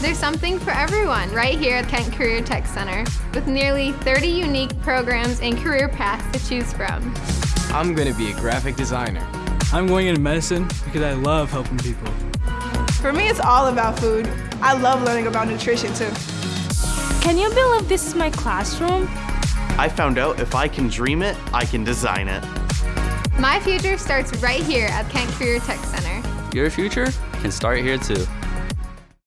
There's something for everyone right here at Kent Career Tech Center with nearly 30 unique programs and career paths to choose from. I'm going to be a graphic designer. I'm going into medicine because I love helping people. For me, it's all about food. I love learning about nutrition too. Can you believe this is my classroom? I found out if I can dream it, I can design it. My future starts right here at Kent Career Tech Center. Your future can start here too.